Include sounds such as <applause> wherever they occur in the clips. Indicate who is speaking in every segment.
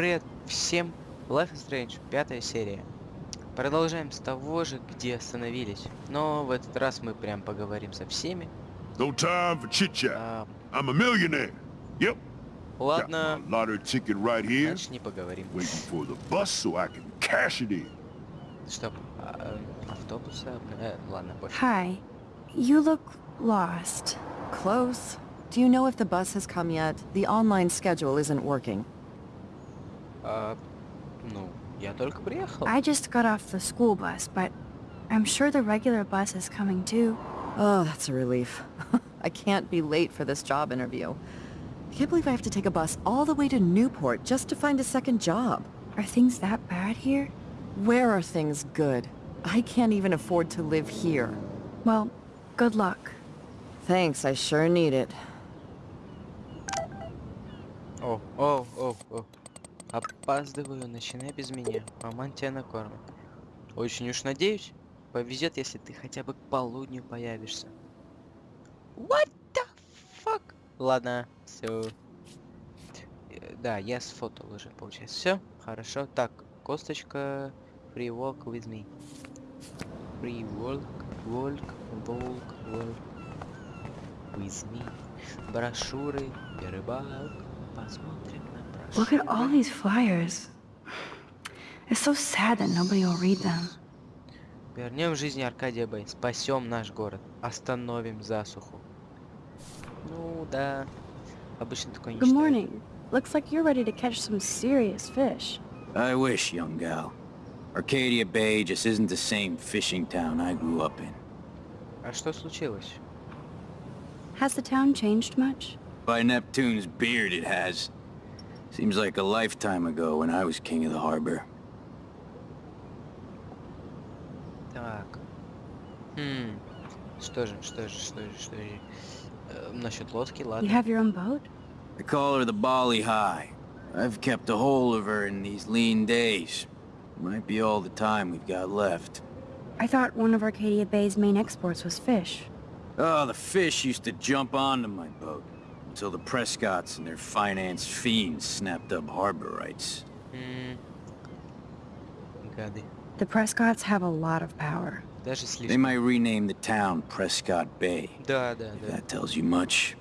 Speaker 1: Привет всем! Life is Strange, пятая серия. Продолжаем с того же, где остановились. Но в этот раз мы прям поговорим со всеми.
Speaker 2: No time for chit chat.
Speaker 1: А,
Speaker 2: I'm a millionaire. Yep.
Speaker 1: Ладно,
Speaker 2: lottery ticket right here,
Speaker 1: значит не поговорим.
Speaker 2: waiting for the bus so I can cash it in.
Speaker 1: Стоп, а, автобуса? Э, ладно, пофиг.
Speaker 3: Hi. You look lost.
Speaker 4: Close. Do you know if the bus has come yet? The online schedule isn't working.
Speaker 1: А, ну, я только приехал.
Speaker 3: I just got off the school bus, but I'm sure the regular bus is coming too.
Speaker 4: Oh, that's a relief. <laughs> I can't be late for this job interview. I can't believe I have to take a bus all the way to Newport just to find a second job.
Speaker 3: Are things that bad here?
Speaker 4: Where are things good? I can't even afford to live here.
Speaker 3: Well, good luck.
Speaker 4: Thanks, I sure need it.
Speaker 1: О, о, о, о. Опаздываю, начинай без меня. Маман тебя накормит. Очень уж надеюсь, повезет, если ты хотя бы к полудню появишься. What the fuck? Ладно, все. Да, я сфотал уже, получается. Все, хорошо. Так, косточка, free walk with me. Free walk, walk, walk, walk with me. Брошюры, рыбалок, посмотрим на.
Speaker 3: Look at all these flyers. It's so sad that nobody will read them.
Speaker 1: Вернем жизни Аркадия Бэй. Спасем наш город. Остановим засуху. Ну да. Обычно такое не
Speaker 3: Good
Speaker 1: читаю.
Speaker 3: morning. Looks like you're ready to catch some serious fish.
Speaker 5: I wish, young gal. Arcadia Bay just isn't the same fishing town I grew up in.
Speaker 1: А что случилось?
Speaker 3: Has the town changed much?
Speaker 5: By Neptune's beard it has. Seems like a lifetime ago when I was king of the harbor.
Speaker 1: Так. Hmm. Что же, что же, что же, что же. Э, насчет лодки, ладно.
Speaker 3: You have your own boat?
Speaker 5: I call her the Bali Hai. I've kept a hold of her in these lean days. Might be all the time we've got left.
Speaker 3: I thought one of Arcadia Bay's main exports was fish.
Speaker 5: Oh, the fish used to jump onto my boat. Until the Prescotts and their finance fiends snapped up harbor rights.
Speaker 1: М. Гады.
Speaker 3: The Prescotts have a lot of power.
Speaker 1: Даже
Speaker 5: They
Speaker 1: слишком.
Speaker 5: might rename the town Prescott Bay.
Speaker 1: Да, да,
Speaker 5: If
Speaker 1: да.
Speaker 5: that tells you much.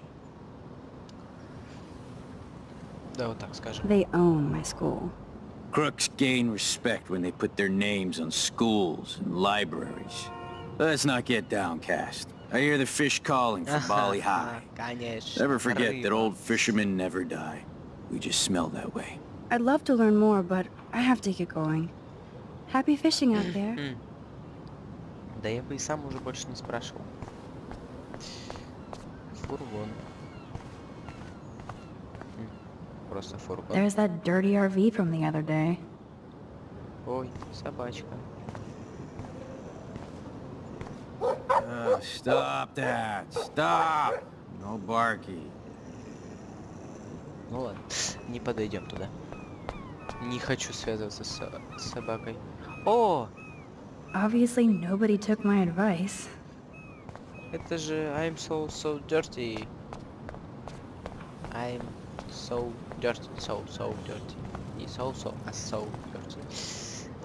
Speaker 1: Да, вот так скажем.
Speaker 3: They own my school.
Speaker 5: Crooks gain respect when they put their names on schools and libraries. Let's not get downcast. I hear the fish calling from <laughs> Bali ah,
Speaker 1: Hai.
Speaker 5: never forget that old fishermen never die. We just smell that way.
Speaker 3: I'd love to learn more, but I have to get going. Happy fishing out there.
Speaker 1: Да я бы и сам уже больше не спрашивал. Фургон. Просто фургон.
Speaker 3: There's that dirty RV from the other day.
Speaker 1: Ой, собачка.
Speaker 5: Stop that! Stop! No barky.
Speaker 1: Ну ладно, не подойдем туда. Не хочу связываться с, с собакой. О,
Speaker 3: Obviously, nobody took my advice.
Speaker 1: это же I'm so so dirty. I'm so dirty, so so dirty. Не so so, а so dirty.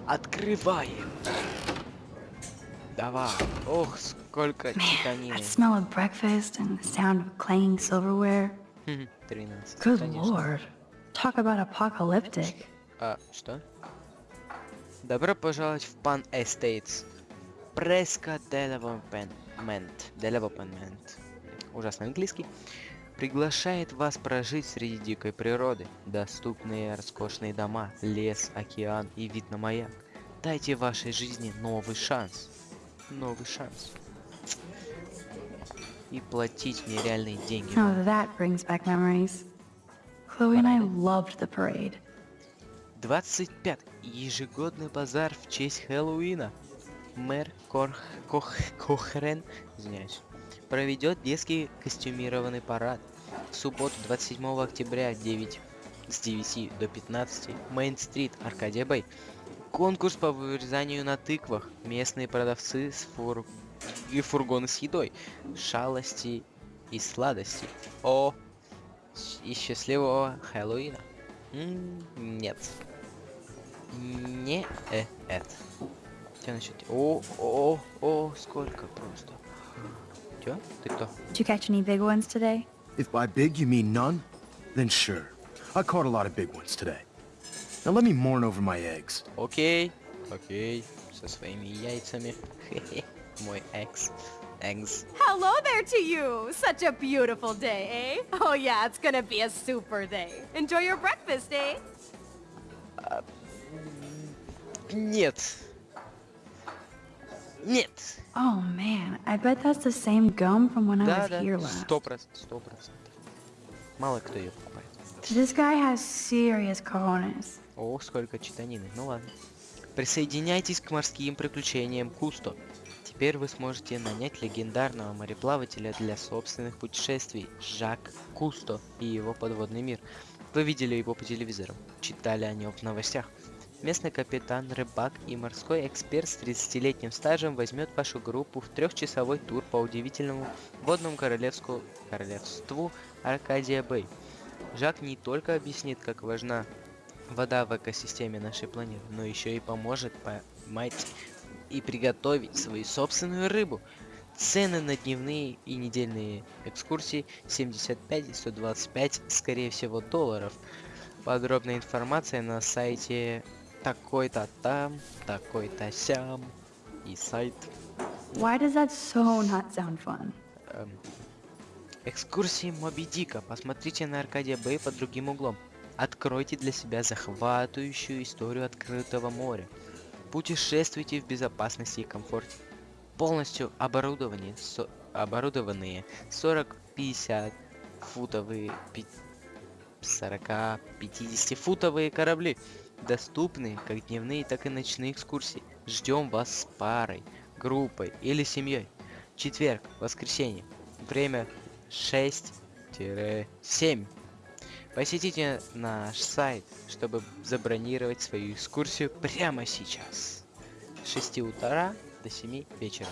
Speaker 1: Открываем. Давай. Ох, сколько титанины.
Speaker 3: That smell of breakfast and the sound of clanging silverware.
Speaker 1: 13.
Speaker 3: Good
Speaker 1: конечно.
Speaker 3: lord. Talk about apocalyptic.
Speaker 1: А, что? Добро пожаловать в Pan Estates. Преска Development. Development. Ужасно английский. Приглашает вас прожить среди дикой природы. Доступные роскошные дома, лес, океан и вид на маяк. Дайте вашей жизни новый шанс. Новый шанс. И платить мне реальные деньги.
Speaker 3: Oh, that brings back memories. Chloe and I loved the parade.
Speaker 1: 25. Ежегодный базар в честь Хэллоуина. Мэр Корх... Кох... Кохрен, извиняюсь, проведет детский костюмированный парад. В субботу 27 октября 9 с 9 до 15 Мейн-стрит, Аркадия Бэй. Конкурс по вырезанию на тыквах. Местные продавцы с фур... и фургоны с едой. Шалости и сладости. О! И счастливого Хэллоуина. М, Нет. Не э, это. Что насчет... О, о, о, сколько просто. Чё? Ты кто?
Speaker 3: Did you catch any big ones today?
Speaker 6: If by big you mean none, then sure. I caught a lot of big ones today. Now let me mourn over my eggs.
Speaker 1: Окей. Окей. Со своими яйцами. <laughs> Мой экс. Экс.
Speaker 7: Hello there to you! Such a beautiful day, eh? Oh yeah, it's gonna be a super day. Enjoy your breakfast, eh?
Speaker 1: Нет. Нет.
Speaker 3: Oh man, I bet that's the same gum from when I
Speaker 1: Да,
Speaker 3: was
Speaker 1: да.
Speaker 3: here last.
Speaker 1: Сто процентов. Сто процентов. Мало кто ее покупает.
Speaker 3: This guy has serious cojones.
Speaker 1: Ох, сколько читанины. Ну ладно. Присоединяйтесь к морским приключениям Кусто. Теперь вы сможете нанять легендарного мореплавателя для собственных путешествий Жак Кусто и его подводный мир. Вы видели его по телевизору, читали о нем в новостях. Местный капитан, рыбак и морской эксперт с 30-летним стажем возьмет вашу группу в трехчасовой тур по удивительному водному королевску... королевству Аркадия Бэй. Жак не только объяснит, как важна вода в экосистеме нашей планеты, но еще и поможет поймать и приготовить свою собственную рыбу. Цены на дневные и недельные экскурсии 75 и 125, скорее всего, долларов. Подробная информация на сайте такой-то там, такой-то сям и сайт.
Speaker 3: Why does that so not sound fun?
Speaker 1: Эм, экскурсии Моби Дика. Посмотрите на Аркадия Бэй под другим углом. Откройте для себя захватывающую историю открытого моря. Путешествуйте в безопасности и комфорте. Полностью оборудование, со- оборудованные 40-50 футовые, 40-50 футовые корабли доступны как дневные, так и ночные экскурсии. Ждем вас с парой, группой или семьей. Четверг, воскресенье. Время 6-7. Посетите наш сайт, чтобы забронировать свою экскурсию прямо сейчас. С 6 утра до 7 вечера.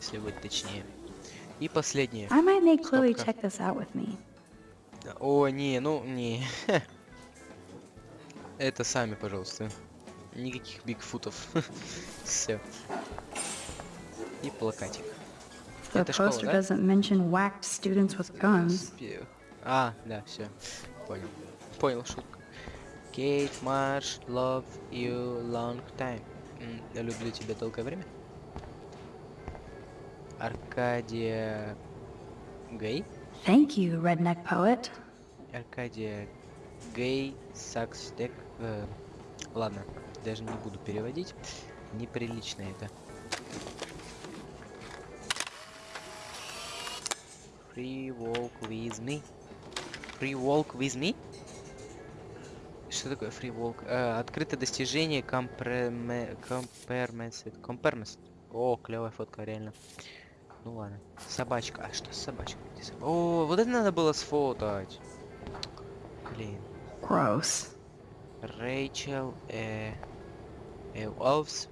Speaker 1: Если быть точнее. И последнее.
Speaker 3: I might make Chloe check this out with me.
Speaker 1: О, не, ну, не. <laughs> Это сами, пожалуйста. Никаких бигфутов. <laughs> Все. И плакатик.
Speaker 3: The
Speaker 1: Это школа,
Speaker 3: poster doesn't mention whacked students with guns.
Speaker 1: А, да, все. Понял. Понял шутку. Кейт Марш, love you long time. М, Я люблю тебя долгое время. Аркадия Гей.
Speaker 3: Thank you, redneck poet.
Speaker 1: Аркадия Гей Сакстек. э, ладно, даже не буду переводить. Неприлично это. Free walk with me. Free walk with me? Что такое free walk? Э, открытое достижение компермесет. Компермес. О, клевая фотка, реально. Ну ладно. Собачка. А что с собачкой? Где соб- О, вот это надо было сфотать. Блин.
Speaker 3: Gross.
Speaker 1: Rachel uh, uh, loves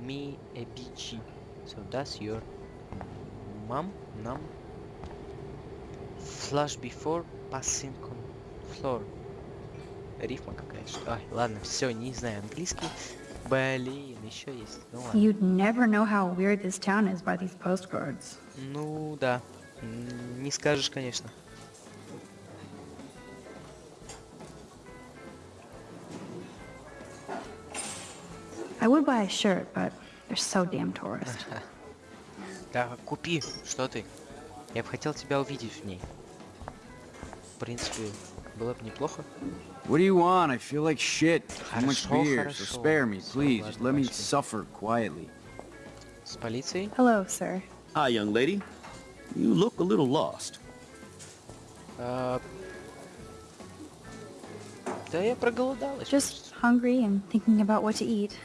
Speaker 1: me a beachy. So that's your mom, mom. Flush before passing floor. Рифма какая-то. Ай, ладно, все, не знаю английский. Блин, еще есть. Ну ладно.
Speaker 3: You'd never know how weird this town is by these postcards.
Speaker 1: Ну да. Не скажешь, конечно.
Speaker 3: I would buy a shirt, but they're so damn tourist. <laughs>
Speaker 1: Да, купи, что ты? Я бы хотел тебя увидеть в ней. принципе, было бы неплохо.
Speaker 5: What do you want? I feel like shit. How much beer, so spare me, please. Just let me suffer quietly.
Speaker 1: С полицией?
Speaker 3: Hello, sir.
Speaker 8: Hi, young lady. You look a little lost.
Speaker 1: Да я проголодалась.
Speaker 3: Just hungry and thinking about what to eat.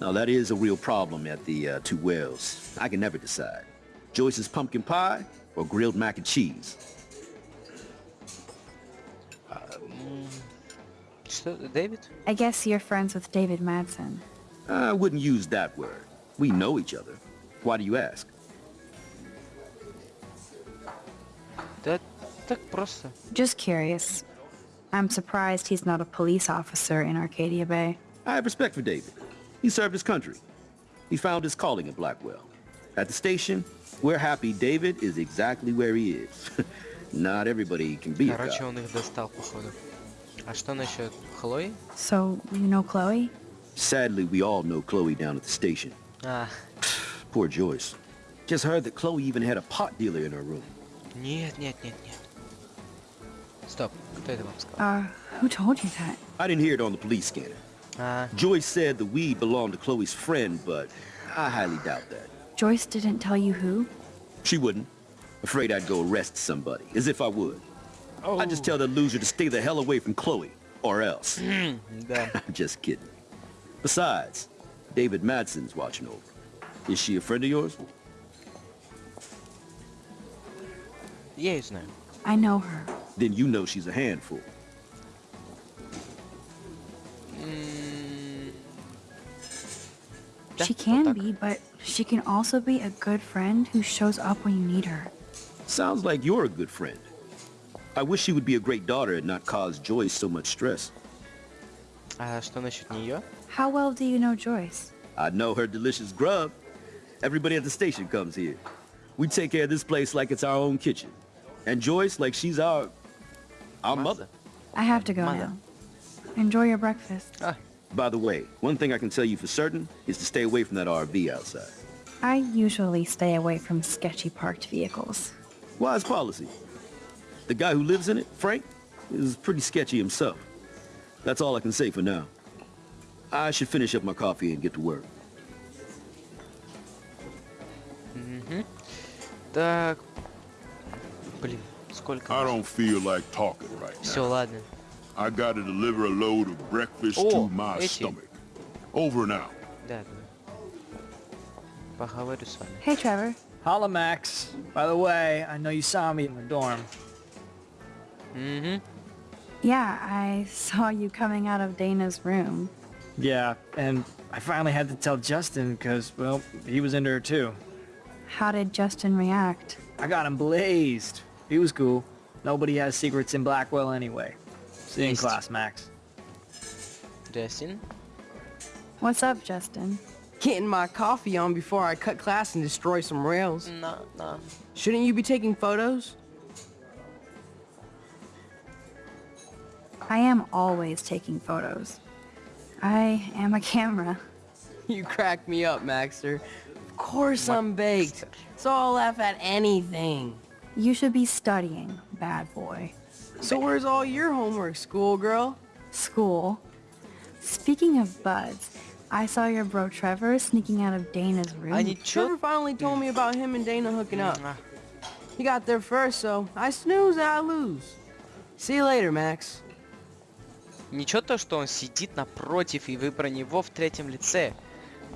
Speaker 8: Now that is a real problem at the uh, Two Whales. I can never decide. Joyce's pumpkin pie or grilled mac and cheese.
Speaker 1: Что, Дэвид?
Speaker 3: I guess you're friends with David Madsen.
Speaker 8: I wouldn't use that word. We know each other. Why do you ask?
Speaker 1: Да так просто.
Speaker 3: Just curious. I'm surprised he's not a police officer in Arcadia Bay.
Speaker 8: I have respect for David. He served his country. He found his calling at Blackwell. At the station, we're happy David is exactly where he is. <laughs> Not everybody can be a
Speaker 1: Короче,
Speaker 8: cop.
Speaker 1: он их достал, походу. А что насчет Хлои?
Speaker 3: So, you know Chloe?
Speaker 8: Sadly, we all know Chloe down at the station.
Speaker 1: А,
Speaker 8: Poor Joyce. Just heard that Chloe even had a pot dealer in her room.
Speaker 1: нет, нет, нет, нет. Стоп, кто это вам сказал?
Speaker 3: Uh, who told you that?
Speaker 8: I didn't hear it on the police scanner.
Speaker 1: А,
Speaker 8: Joyce said the weed belonged to Chloe's friend, but I highly doubt that.
Speaker 3: Joyce didn't tell you who?
Speaker 8: She wouldn't. Afraid I'd go arrest somebody, as if I would. Oh. I just tell the loser to stay the hell away from Chloe, or else. <laughs> I'm just kidding. Besides, David Madsen's watching over. Is she a friend of yours?
Speaker 1: Yes, ma'am.
Speaker 3: I know her.
Speaker 8: Then you know she's a handful.
Speaker 1: Mm.
Speaker 3: She can be, but she can also be a good friend who shows up when you need her.
Speaker 8: Sounds like you're a good friend. I wish she would be a great daughter and not cause Joyce so much stress.
Speaker 1: А что насчет нее?
Speaker 3: How well do you know Joyce?
Speaker 8: I know her delicious grub. Everybody at the station comes here. We take care of this place like it's our own kitchen. And Joyce like she's our... our mother.
Speaker 3: I have to go
Speaker 1: Mother.
Speaker 3: now. Enjoy your breakfast.
Speaker 1: А,
Speaker 8: By the way, one thing I can tell you for certain is to stay away from that RV outside.
Speaker 3: I usually stay away from sketchy parked vehicles.
Speaker 8: Wise policy. The guy who lives in it, Frank, is pretty sketchy himself. That's all I can say for now. I should finish up my coffee and get to work.
Speaker 1: так. Блин, сколько?
Speaker 2: I don't feel like talking right
Speaker 1: Все,
Speaker 2: now.
Speaker 1: ладно.
Speaker 2: I gotta deliver a load of breakfast
Speaker 1: О,
Speaker 2: to my
Speaker 1: эти.
Speaker 2: stomach. Over and out.
Speaker 1: Да, да. Поговорю с вами.
Speaker 3: Hey, Trevor.
Speaker 9: Holla, Max. By the way, I know you saw me in the dorm.
Speaker 1: Mm-hmm.
Speaker 3: Yeah, I saw you coming out of Dana's room.
Speaker 9: Yeah, and I finally had to tell Justin because, well, he was into her too.
Speaker 3: How did Justin react?
Speaker 9: I got him blazed. He was cool. Nobody has secrets in Blackwell anyway. See you in class, Max.
Speaker 1: Justin?
Speaker 3: What's up, Justin?
Speaker 10: Getting my coffee on before I cut class and destroy some rails.
Speaker 1: Nah, nah.
Speaker 10: Shouldn't you be taking photos?
Speaker 3: I am always taking photos. I am a camera. <laughs>
Speaker 10: You crack me up, Maxter. Of course I'm baked, so I'll laugh at anything.
Speaker 3: You should be studying, bad boy.
Speaker 10: So where's all your homework, schoolgirl?
Speaker 3: School? Speaking of buds, I saw your bro Trevor sneaking out of Dana's room.
Speaker 1: I,
Speaker 10: Trevor finally told me about him and Dana hooking up. He got there first, so I snooze, I lose. See you later, Max.
Speaker 1: Ничего то, что он сидит напротив, и вы про него в третьем лице.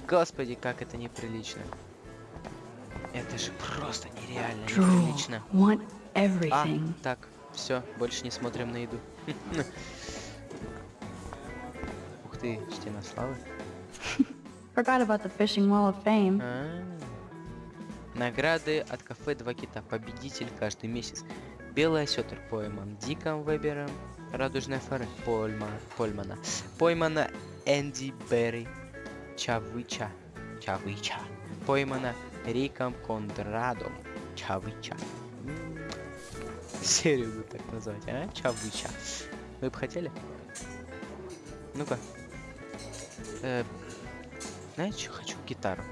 Speaker 1: Господи, как это неприлично. Это же просто нереально неприлично. А, так, все, больше не смотрим на еду. <laughs> Ух ты, стена славы.
Speaker 3: Forgot about the fishing wall of fame.
Speaker 1: А. Награды от кафе «Два кита». Победитель каждый месяц. Белый осетр пойман Диком Вебером. Радужная фора Польма, Польмана. Поймана Энди Берри Чавыча. Чавыча. Поймана Риком Кондрадом. Чавыча. Серию буду так назвать, а? Чавыча. Вы бы хотели? Ну-ка. Э, знаете, что хочу? Гитару.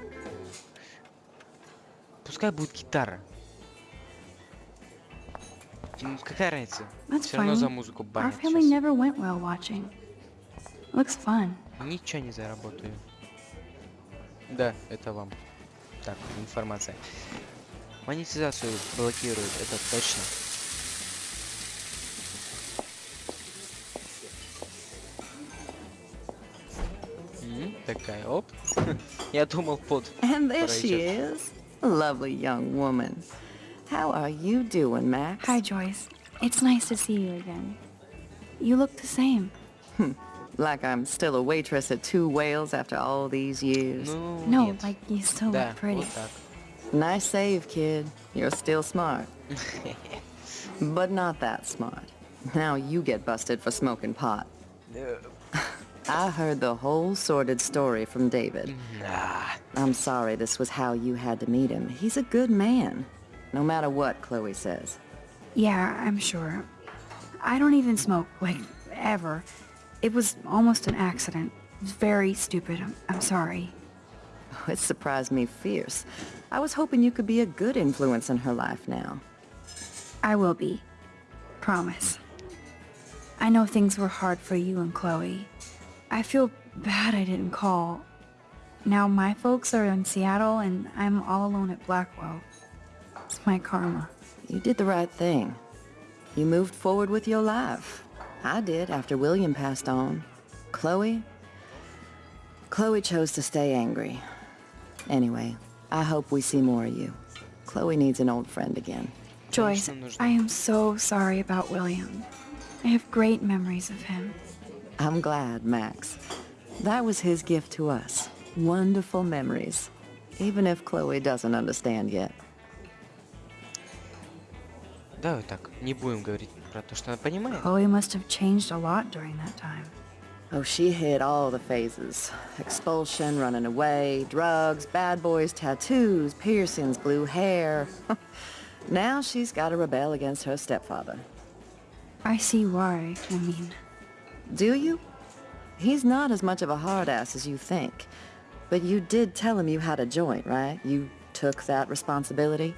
Speaker 1: Пускай будет гитара. М, Какая разница?
Speaker 3: That's
Speaker 1: Все равно за музыку банят
Speaker 3: never went whale watching. Looks fun.
Speaker 1: Ничего не заработаю. Да, это вам. Так, информация. Монетизацию блокируют, это точно. Такая, оп. <laughs> Я думал под.
Speaker 4: And there she is. Lovely young woman. How are you doing, Max?
Speaker 3: Hi, Joyce. It's nice to see you again. You look the same. Hmm.
Speaker 4: like I'm still a waitress at Two Whales after all these years.
Speaker 3: No,
Speaker 1: no
Speaker 3: like you still look pretty.
Speaker 4: Nice save, kid. You're still smart. <laughs> but not that smart. Now you get busted for smoking pot. <laughs> I heard the whole sordid story from David.
Speaker 1: Nah.
Speaker 4: I'm sorry this was how you had to meet him. He's a good man no matter what Chloe says.
Speaker 3: Yeah, I'm sure. I don't even smoke, like, ever. It was almost an accident. It was very stupid. I'm, I'm sorry.
Speaker 4: Oh, it surprised me fierce. I was hoping you could be a good influence in her life now.
Speaker 3: I will be. Promise. I know things were hard for you and Chloe. I feel bad I didn't call. Now my folks are in Seattle and I'm all alone at Blackwell. My karma.
Speaker 4: You did the right thing. You moved forward with your life. I did after William passed on. Chloe? Chloe chose to stay angry. Anyway, I hope we see more of you. Chloe needs an old friend again.
Speaker 3: Joyce, I am so sorry about William. I have great memories of him.
Speaker 4: I'm glad, Max. That was his gift to us. Wonderful memories. Even if Chloe doesn't understand yet.
Speaker 1: Давай так, не будем говорить про то, что она понимает.
Speaker 3: Chloe must have changed a lot during that time.
Speaker 4: Oh, she hit all the phases. Expulsion, running away, drugs, bad boys, tattoos, piercings, blue hair. <laughs> now she's got to rebel against her stepfather.
Speaker 3: I see why, I mean.
Speaker 4: Do you? He's not as much of a hard ass as you think. But you did tell him you had a joint, right? You took that responsibility?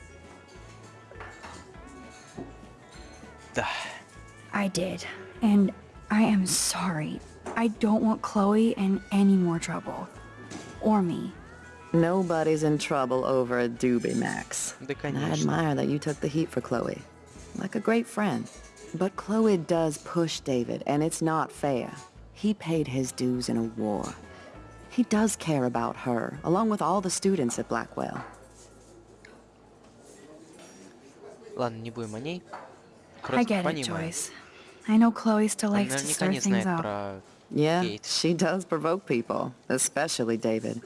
Speaker 1: Да.
Speaker 3: I did. And I am sorry. I don't want Chloe in any more trouble. Or me.
Speaker 4: Nobody's in trouble over a doobie, Max.
Speaker 1: Да,
Speaker 4: And I
Speaker 1: конечно.
Speaker 4: admire that you took the heat for Chloe. Like a great friend. But Chloe does push David, and it's not fair. He paid his dues in a war. He does care about her, along with all the students at Blackwell.
Speaker 1: Ладно, не будем о ней.
Speaker 3: I
Speaker 1: Просто
Speaker 3: get it,
Speaker 1: понимаю.
Speaker 3: Joyce. I know Chloe still
Speaker 1: Она
Speaker 3: likes to
Speaker 1: наверняка
Speaker 3: stir
Speaker 1: не
Speaker 3: things
Speaker 1: знает
Speaker 3: up.
Speaker 1: про
Speaker 4: Yeah,
Speaker 1: Kate.
Speaker 4: she does provoke people, especially David.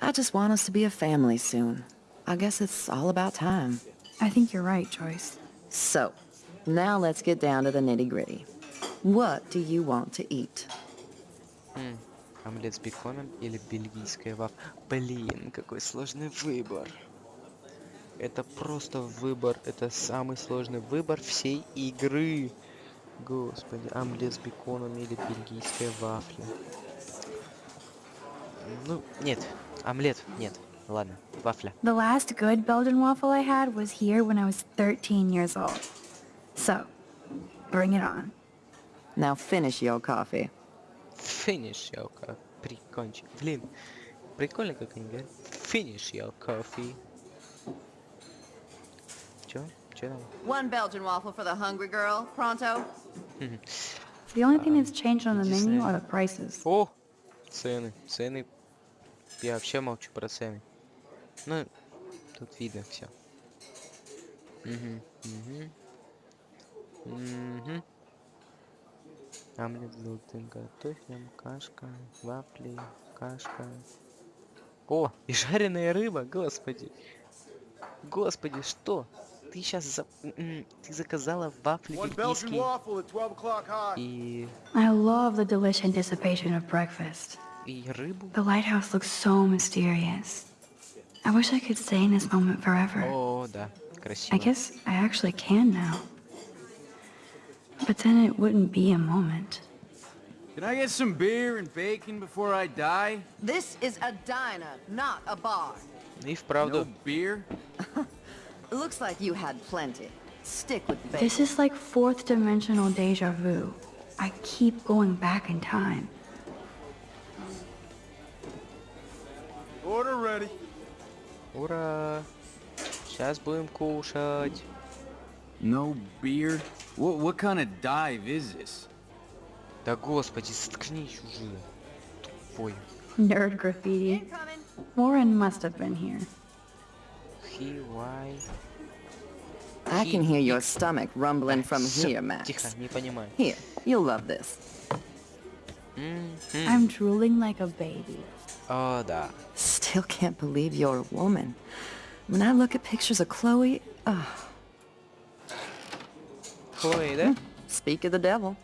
Speaker 4: I just want us to be a family soon. I guess it's all about time.
Speaker 3: I think you're right, Joyce.
Speaker 4: So, now let's get down to the nitty-gritty. What do you want to eat?
Speaker 1: М, Омлет с беконом или бельгийская вафля? Блин, какой сложный выбор. Это просто выбор, это самый сложный выбор всей игры. Господи, омлет с беконом или бельгийская вафля. Ну, нет, омлет, нет. Ладно, вафля.
Speaker 3: The last good Belgian waffle I had was here when I was 13 years old. So, bring it on.
Speaker 4: Now finish your coffee.
Speaker 1: Finish your coffee. Прикончик. Блин, прикольно, как они говорят. Finish your coffee. Там?
Speaker 4: One Belgian waffle for the hungry girl. Pronto?
Speaker 3: The only thing that's changed on the menu are the prices.
Speaker 1: О! Цены. Цены. Я вообще молчу про цены. Ну, тут видно все. Угу. Угу. Угу. Омлет с золотым картофелем, кашка, вафли, кашка. О, и жареная рыба, господи. Господи, что? Ты сейчас за... м, ты заказала вафли бельгийские
Speaker 6: waffle at 12 o'clock high.
Speaker 1: и...
Speaker 3: I love the delicious anticipation of breakfast.
Speaker 1: и рыбу?
Speaker 3: The lighthouse looks so mysterious. I wish I could stay in this moment forever.
Speaker 1: О, да, красиво.
Speaker 3: I guess I actually can now. But then it wouldn't be a moment.
Speaker 5: Can I get some beer and bacon before I die?
Speaker 4: This is a diner, not a bar.
Speaker 1: И вправду,
Speaker 5: No beer? <laughs>
Speaker 4: Looks like you had plenty. Stick with bacon.
Speaker 3: This is like fourth dimensional deja vu. I keep going back in time.
Speaker 6: Order ready.
Speaker 1: ура! Сейчас будем кушать.
Speaker 5: No beer? What, what kind of dive is this?
Speaker 1: Да господи, заткнись уже. Тупой.
Speaker 3: Nerd graffiti. Warren must have been here.
Speaker 1: he? Why?
Speaker 4: I can hear your stomach rumbling from here, Max. Here, you'll love this.
Speaker 3: I'm drooling like a baby.
Speaker 1: Oh, da.
Speaker 4: Still can't believe you're a woman. When I look at pictures of Chloe, oh.
Speaker 1: Chloe, there?
Speaker 4: Hmm, speak of the devil.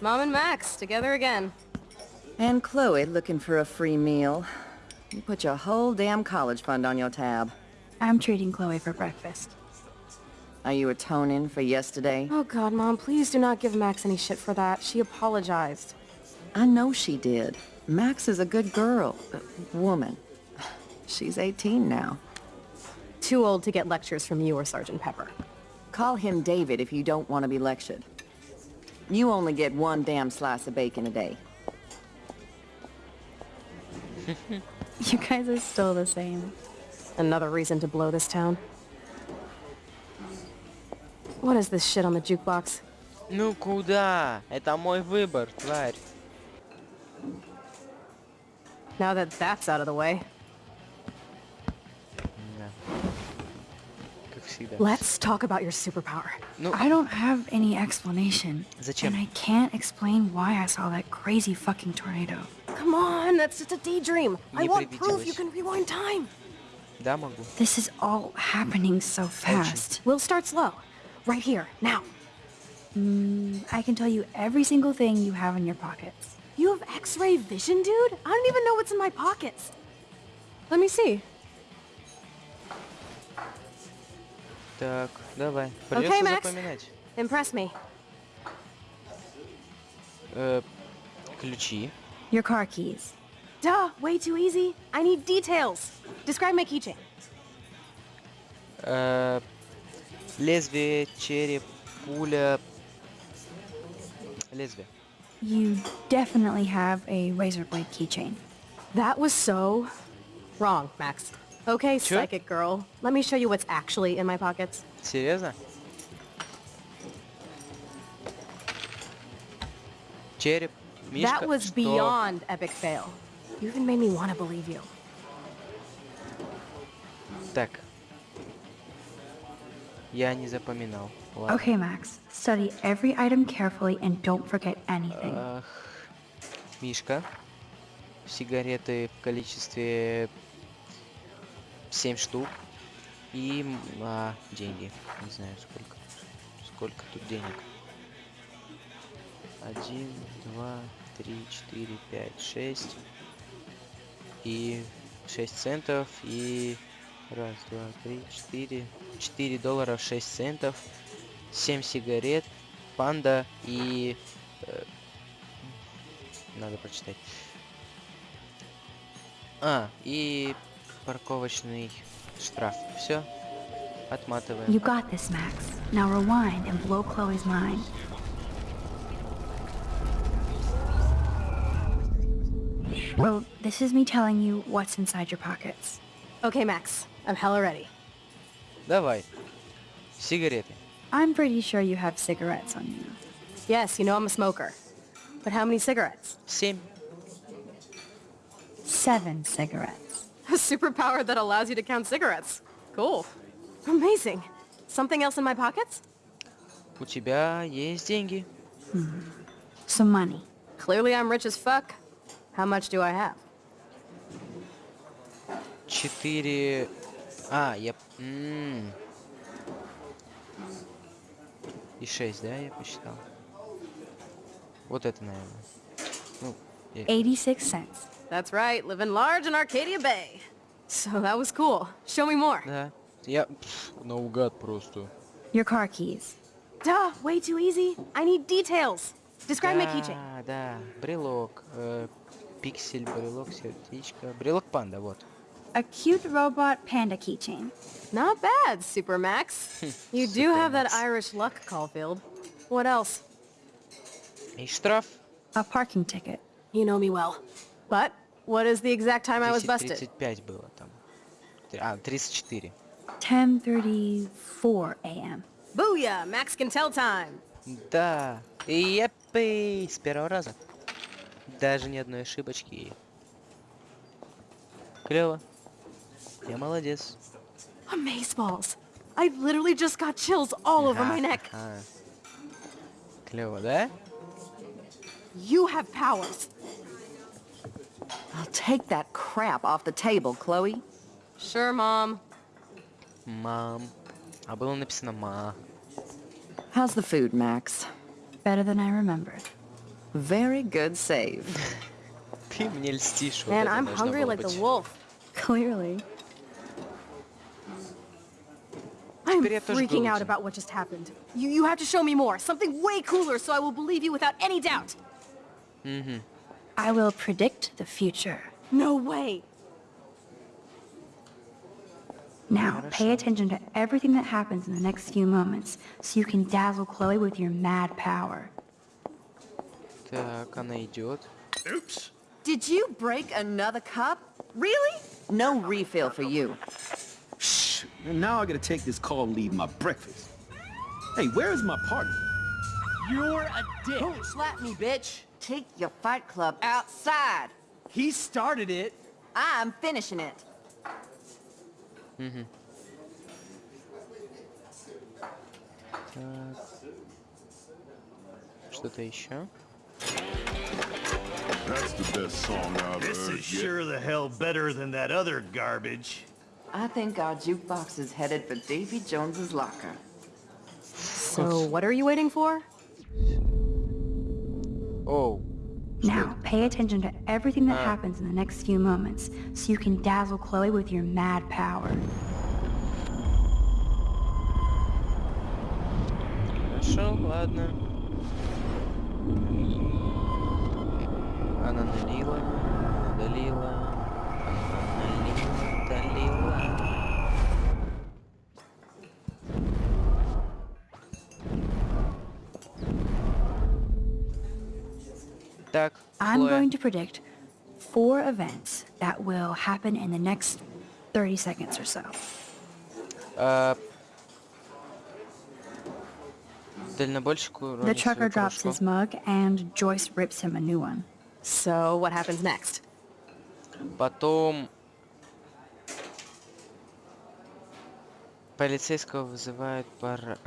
Speaker 7: Mom and Max, together again.
Speaker 4: And Chloe looking for a free meal. You put your whole damn college fund on your tab.
Speaker 3: I'm treating Chloe for breakfast.
Speaker 4: Are you atoning for yesterday?
Speaker 7: Oh god, Mom, please do not give Max any shit for that. She apologized.
Speaker 4: I know she did. Max is a good girl. uh, woman. She's 18 now.
Speaker 7: Too old to get lectures from you or Sergeant Pepper.
Speaker 4: Call him David if you don't want to be lectured. You only get one damn slice of bacon a day. <laughs>
Speaker 3: You guys are still the same.
Speaker 7: Another reason to blow this town. What is this shit on the jukebox?
Speaker 1: Ну куда? Это мой выбор, тварь.
Speaker 7: Now that that's out of the way,
Speaker 1: Да. Как всегда.
Speaker 7: let's talk about your superpower.
Speaker 1: Ну,
Speaker 3: I don't have any explanation.
Speaker 1: Зачем?
Speaker 3: And I can't explain why I saw that crazy fucking tornado.
Speaker 7: Come on, that's just a daydream. I
Speaker 1: Не
Speaker 7: want proof you
Speaker 1: привиделось.
Speaker 7: can rewind time.
Speaker 1: да, могу.
Speaker 3: This is all happening so fast.
Speaker 7: We'll start slow. Right here, now.
Speaker 3: I can tell you every single thing you have in your pockets.
Speaker 7: You have x-ray vision, dude? I don't even know what's in my pockets. Let me see.
Speaker 1: Так, давай. Придется
Speaker 7: Okay, Max.
Speaker 1: запоминать.
Speaker 7: Impress me.
Speaker 1: Э, ключи.
Speaker 3: Your car keys.
Speaker 7: Duh, way too easy. I need details. Describe my keychain.
Speaker 1: Э, лезвие, череп, пуля. Лезвие.
Speaker 3: You definitely have a razor blade keychain.
Speaker 7: That was so wrong, Max. Okay,
Speaker 1: Sure.
Speaker 7: psychic girl. Let me show you what's actually in my pockets.
Speaker 1: Серьезно? Череп, Мишка.
Speaker 7: that was
Speaker 1: что?
Speaker 7: beyond epic fail. You even made me want to believe you.
Speaker 1: Так. Я не запоминал. Ладно.
Speaker 3: Okay, Max. Study every item carefully and don't forget anything.
Speaker 1: Ах, Мишка. Сигареты в количестве 7 штук. И а, деньги. Не знаю сколько. Сколько тут денег. Один, два, три, четыре, пять, шесть. И 6 центов. И раз, два, три, четыре. 4 доллара 6 центов. 7 сигарет. Панда и э, надо прочитать. А, и парковочный штраф. Все. Отматываем.
Speaker 3: You got this, Max. Now rewind and blow Chloe's mind. Well, this is me telling you what's inside your pockets.
Speaker 7: Okay, Max. I'm hella ready.
Speaker 1: Давай. Сигареты.
Speaker 3: I'm pretty sure you have cigarettes on you.
Speaker 7: Yes, you know I'm a smoker. But how many cigarettes?
Speaker 1: Семь.
Speaker 3: Seven cigarettes.
Speaker 7: A superpower that allows you to count cigarettes. Cool. Amazing. Something else in my pockets?
Speaker 1: У тебя есть деньги.
Speaker 3: Some money.
Speaker 7: Clearly I'm rich as fuck. How much do I have?
Speaker 1: Четыре... А, я... м. И шесть, да, я посчитал? Вот это, наверное. Ну, э,
Speaker 3: 86 cents.
Speaker 7: That's right, living large in Arcadia Bay. So that was cool. Show me more.
Speaker 1: да. Я... пф, наугад просто.
Speaker 3: Your car keys.
Speaker 7: Duh, way too easy. I need details. Describe my keychain.
Speaker 1: Да, да, брелок, э, пиксель, брелок, сердечко, брелок панда, вот.
Speaker 3: A cute robot panda keychain.
Speaker 7: Not bad, Supermax. <laughs> you do have that
Speaker 1: Supermax.
Speaker 7: Irish luck, Caulfield. What else?
Speaker 1: И штраф
Speaker 3: A parking ticket.
Speaker 7: You know me well. But what is the exact time I was busted?
Speaker 1: 10.35 было там. Три- А, 34.
Speaker 3: 10:34 a.m.
Speaker 7: Booyah! Max can tell time.
Speaker 1: Да, епы, с первого раза. Даже ни одной ошибочки. Клево. Я молодец.
Speaker 7: Amazeballs. I literally just got chills all over my neck.
Speaker 1: Клево, да?
Speaker 7: You have powers.
Speaker 4: I'll take that crap off the table, Chloe.
Speaker 7: Sure, Mom.
Speaker 1: Мам. А было написано ма.
Speaker 4: How's the food, Max?
Speaker 3: Better than I remembered.
Speaker 4: Very good save. <laughs>
Speaker 1: Ты мне льстишь. вот
Speaker 7: Man,
Speaker 1: это
Speaker 7: I'm
Speaker 1: должно
Speaker 7: hungry
Speaker 1: было
Speaker 7: like the
Speaker 1: быть.
Speaker 7: wolf.
Speaker 3: Clearly.
Speaker 7: I'm
Speaker 1: Теперь я тоже
Speaker 7: freaking out
Speaker 1: голоден.
Speaker 7: about what just happened. You, you have to show me more. Something way cooler so I will believe you without any doubt.
Speaker 3: I will predict the future.
Speaker 7: No way.
Speaker 3: Now, pay attention to everything that happens in the next few moments so you can dazzle Chloe with your mad power.
Speaker 1: Так, она идет.
Speaker 2: Oops.
Speaker 4: Did you break another cup? Really? No refill for you.
Speaker 8: Shh. And now I gotta take this call and leave my breakfast. Hey, where is my partner?
Speaker 10: You're a dick.
Speaker 4: Don't slap me, bitch. Take your fight club outside.
Speaker 10: He started it.
Speaker 4: I'm finishing it.
Speaker 1: Так. Что-то еще?
Speaker 2: That's the best song I've
Speaker 11: This
Speaker 2: heard
Speaker 11: is
Speaker 2: yet.
Speaker 11: sure the hell better than that other garbage.
Speaker 4: I think our jukebox is headed for Davy Jones's locker.
Speaker 7: So what are you waiting for?
Speaker 1: Оу.
Speaker 3: Now, pay attention to everything that happens in the next few moments so you can dazzle Chloe with your mad power.
Speaker 1: Хорошо, ладно. Она налила, долила, налила, долила. Так,
Speaker 3: I'm
Speaker 1: Хлоя.
Speaker 3: going to predict four events that will happen in the next 30 seconds or so.
Speaker 1: А, Дальнобойщику
Speaker 3: The
Speaker 1: уронит
Speaker 3: trucker
Speaker 1: свою
Speaker 3: drops
Speaker 1: кружку.
Speaker 3: his mug and Joyce rips him a new one.
Speaker 7: So what happens next?
Speaker 1: Потом полицейского вызывают пар...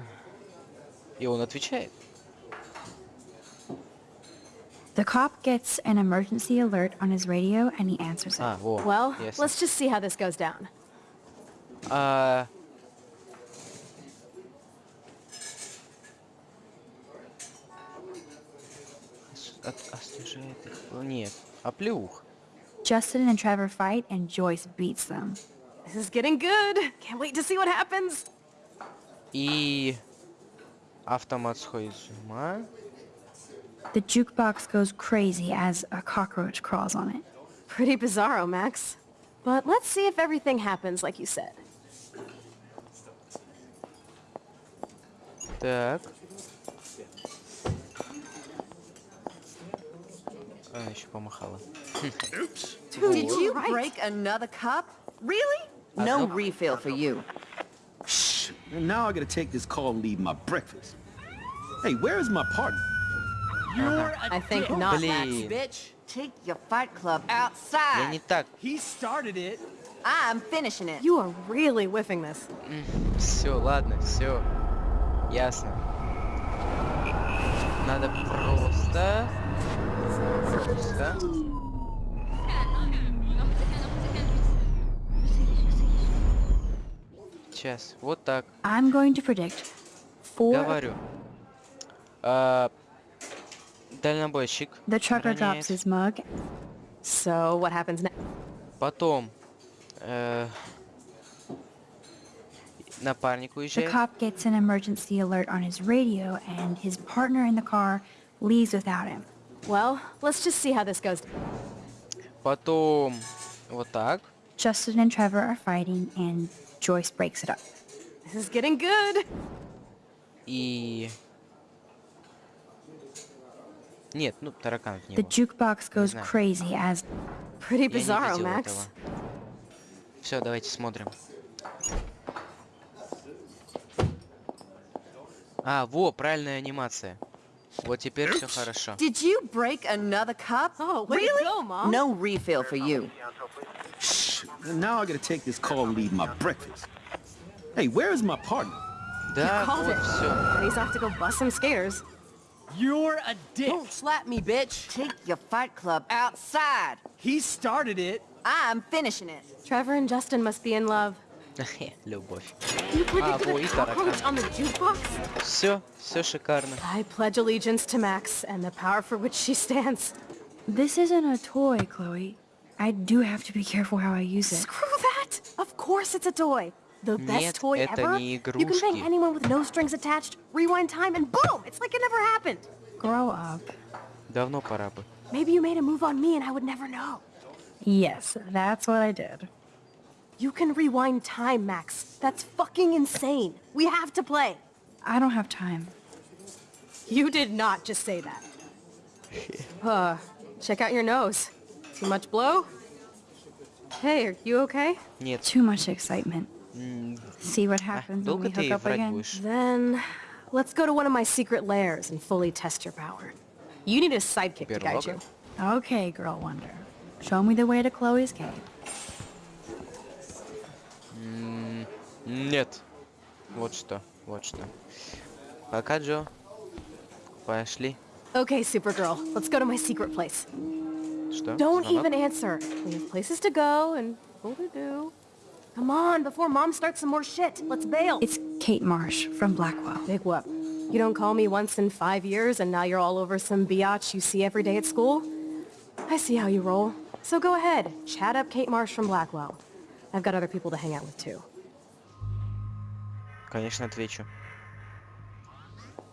Speaker 1: И он отвечает.
Speaker 3: The cop gets an emergency alert on his radio and he answers it.
Speaker 1: А, во,
Speaker 7: Well,
Speaker 1: ясно.
Speaker 7: let's just see how this goes down.
Speaker 1: А... от- освежает их. О, Нет, оплеух.
Speaker 3: Justin and Trevor fight and Joyce beats them.
Speaker 7: This is getting good. Can't wait to see what happens.
Speaker 1: И автомат сходит с ума.
Speaker 3: The jukebox goes crazy as a cockroach crawls on it.
Speaker 7: Pretty bizarro, Max. But let's see if everything happens like you said.
Speaker 1: Так. Она еще помахала.
Speaker 2: Oops.
Speaker 4: Did you
Speaker 7: right.
Speaker 4: break another cup? Really? No refill for you.
Speaker 8: Shh. And now I gotta take this call and leave my breakfast. Hey, where is my partner?
Speaker 10: You're a
Speaker 7: I think
Speaker 10: dick.
Speaker 7: not, Max.
Speaker 1: Блин,
Speaker 4: Bitch, take your fight club
Speaker 1: я
Speaker 4: outside.
Speaker 1: не так.
Speaker 10: He started it.
Speaker 4: I'm finishing it.
Speaker 7: You are really whiffing this.
Speaker 1: Все, ладно, все. Ясно. Надо просто... Просто... Сейчас, вот так.
Speaker 3: I'm going to predict four.
Speaker 1: Говорю. А, дальнобойщик.
Speaker 3: The trucker
Speaker 1: роняет.
Speaker 3: drops his mug.
Speaker 7: So what happens next?
Speaker 1: Потом... э, напарник
Speaker 3: The
Speaker 1: уезжает.
Speaker 3: cop gets an emergency alert on his radio and his partner in the car leaves without him.
Speaker 7: Well, let's just see how this goes.
Speaker 1: Потом... Вот так.
Speaker 3: Justin and Trevor are fighting and Joyce breaks it up.
Speaker 7: This is getting good.
Speaker 1: И... Нет, ну тараканов не
Speaker 3: The
Speaker 1: было.
Speaker 3: jukebox goes crazy as
Speaker 7: Pretty bizarro,
Speaker 1: видел
Speaker 7: Max.
Speaker 1: Все, давайте смотрим. А, во, правильная анимация. Вот теперь все хорошо.
Speaker 4: Did you break another cup?
Speaker 7: Oh, way to
Speaker 4: really?
Speaker 7: go, Mom.
Speaker 4: No refill for you.
Speaker 8: Shh. And now I gotta take this call and leave my breakfast. Hey, where is my partner?
Speaker 1: Да,
Speaker 7: Called
Speaker 1: вот
Speaker 7: it.
Speaker 1: все.
Speaker 7: And he's off to go bust some skaters.
Speaker 10: You're a dick.
Speaker 4: Don't slap me, bitch. Take your fight club outside.
Speaker 10: He started it.
Speaker 4: I'm finishing it.
Speaker 7: Trevor and Justin must be in love. <laughs>
Speaker 1: Любовь.
Speaker 7: You predicted
Speaker 1: во,
Speaker 7: a
Speaker 1: и
Speaker 7: cockroach
Speaker 1: таракан.
Speaker 7: on the jukebox?
Speaker 1: Все, все шикарно.
Speaker 7: I pledge allegiance to Max and the power for which she stands.
Speaker 3: This isn't a toy, Chloe. I do have to be careful how I use it.
Speaker 7: Screw that! Of course it's a toy. The best
Speaker 1: Нет,
Speaker 7: toy
Speaker 1: это
Speaker 7: ever.
Speaker 1: не
Speaker 7: You can bang
Speaker 1: игрушки.
Speaker 7: anyone with no strings attached, rewind time, and boom! It's like it never happened.
Speaker 3: Grow up.
Speaker 1: Давно пора бы.
Speaker 7: Maybe you made a move on me and I would never know.
Speaker 3: Yes, that's what I did.
Speaker 7: You can rewind time, Max. That's fucking insane. We have to play.
Speaker 3: I don't have time.
Speaker 7: You did not just say that. <laughs> uh, check out your nose. Too much blow? Hey, are you okay?
Speaker 1: Нет.
Speaker 3: Too much excitement.
Speaker 1: м,
Speaker 3: See what happens when
Speaker 1: долго
Speaker 3: we
Speaker 1: ты
Speaker 3: hook up
Speaker 1: врать
Speaker 3: again?
Speaker 1: будешь?
Speaker 7: Then, let's go to one of my secret lairs and fully test your power. You need a sidekick to guide you.
Speaker 1: Берлога?
Speaker 3: Okay, girl wonder. Show me the way to Chloe's cave.
Speaker 1: Нет. Вот что, вот что. Пока, Джо. Пошли.
Speaker 7: Okay, Supergirl, let's go to my secret place.
Speaker 1: Что?
Speaker 7: Don't
Speaker 1: Звонок?
Speaker 7: even answer. We have places to go and people to do. Come on, before Mom starts some more shit. Let's bail.
Speaker 3: It's Kate Marsh from Blackwell.
Speaker 7: Big whoop. You don't call me once in five years and now you're all over some biatch you see every day at school? I see how you roll. So go ahead, chat up Kate Marsh from Blackwell. I've got other people to hang out with too.
Speaker 1: Конечно, отвечу.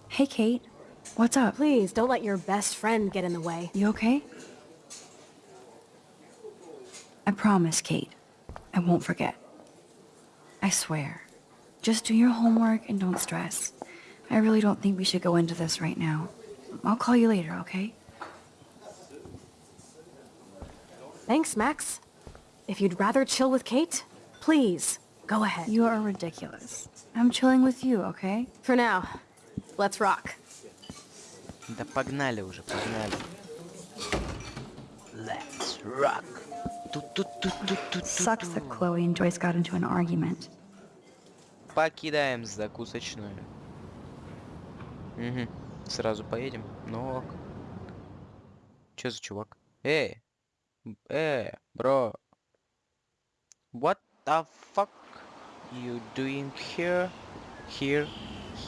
Speaker 3: Hey, Kate. What's up?
Speaker 7: Please, don't let your best friend get in the way.
Speaker 3: You okay? I promise, Kate. I won't forget. I swear. Just do your homework and don't stress. I really don't think we should go into this right now. I'll call you later, okay?
Speaker 7: Thanks, Max. If you'd rather chill with Kate, please, Go ahead.
Speaker 3: You are ridiculous. I'm chilling with you, okay?
Speaker 7: For now, let's rock.
Speaker 1: Да погнали уже, погнали. Let's rock.
Speaker 3: Sucks that Chloe and Joyce got into an argument.
Speaker 1: Покидаем закусочную. Угу. Сразу поедем. Ну ок. Чё за чувак? Эй! М, Э, бро. What the fuck you doing here? Here,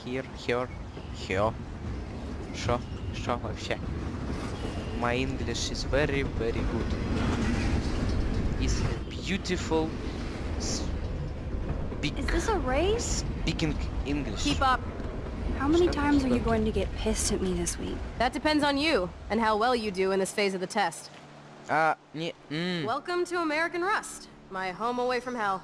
Speaker 1: here, here, here. Шо? Шо вообще? My English is very, very good. Is beautiful. Speak,
Speaker 3: Is this a race?
Speaker 1: speaking English.
Speaker 7: Keep up.
Speaker 3: How many
Speaker 1: Stop,
Speaker 3: times are you
Speaker 1: stop.
Speaker 3: going to get pissed at me this week?
Speaker 7: That depends on you and how well you do in this phase of the test.
Speaker 1: А, не, м,
Speaker 7: Welcome to American Rust, my home away from hell.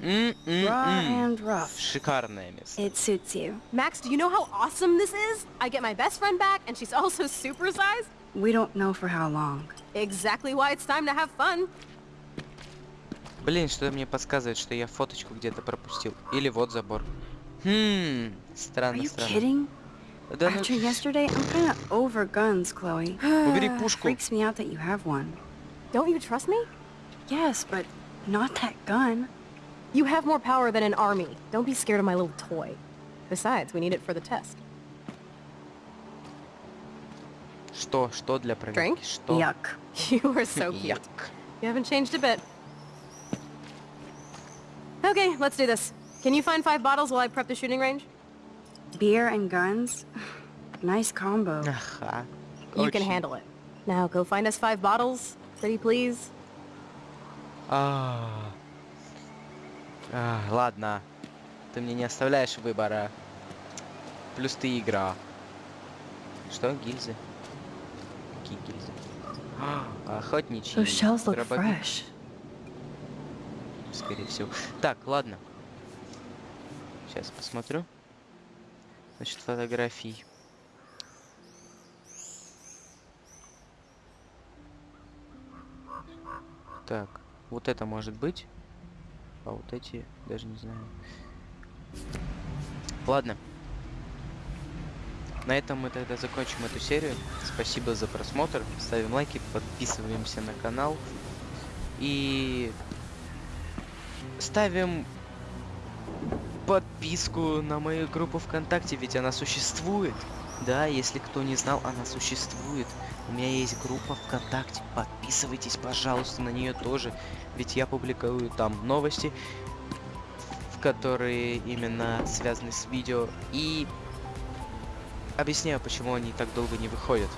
Speaker 1: м, м,
Speaker 3: Raw
Speaker 1: м.
Speaker 3: and rough.
Speaker 1: Шикарное место.
Speaker 3: It suits you.
Speaker 7: Max, do you know how awesome this is? I get my best friend back, and she's also <laughs> supersized.
Speaker 3: We don't know for how long.
Speaker 7: Exactly why it's time to have fun.
Speaker 1: Блин, что мне подсказывает, что я фоточку где-то пропустил. Или вот забор. Хм,
Speaker 3: Are
Speaker 1: странно,
Speaker 3: you
Speaker 1: странно.
Speaker 3: kidding?
Speaker 1: Да ну,
Speaker 3: After yesterday, I'm kind of over guns, Chloe. <gasps>
Speaker 1: убери пушку.
Speaker 3: Freaks me out that you have one.
Speaker 7: Don't you trust me?
Speaker 3: Yes, but not that gun.
Speaker 7: You have more power than an army. Don't be scared of my little toy. Besides, we need it for the test.
Speaker 1: Что, что для проверки?
Speaker 7: Drink?
Speaker 1: Что?
Speaker 3: Yuck. <laughs>
Speaker 7: You are so cute.
Speaker 1: Як.
Speaker 7: You haven't changed a bit. Okay, let's do this. Can you find five bottles while I prep the shooting range?
Speaker 3: Beer and guns? <sighs> nice combo.
Speaker 1: Ага.
Speaker 7: You can
Speaker 1: Очень.
Speaker 7: handle it. Now go find us five bottles, pretty please.
Speaker 1: А. А, ладно. Ты мне не оставляешь выбора. Плюс ты игра. Что, гильзы? Какие гильзы? А, Охотничьи. Дробовик. Скорее всего. Так, ладно. Сейчас посмотрю. Значит, фотографий. Так, вот это может быть. А вот эти даже не знаю. Ладно. На этом мы тогда закончим эту серию. Спасибо за просмотр. Ставим лайки, подписываемся на канал. И ставим подписку на мою группу ВКонтакте, ведь она существует. Да, если кто не знал, она существует. У меня есть группа ВКонтакте. Подписывайтесь, пожалуйста, на нее тоже. Ведь я публикую там новости, которые именно связаны с видео, и объясняю, почему они так долго не выходят.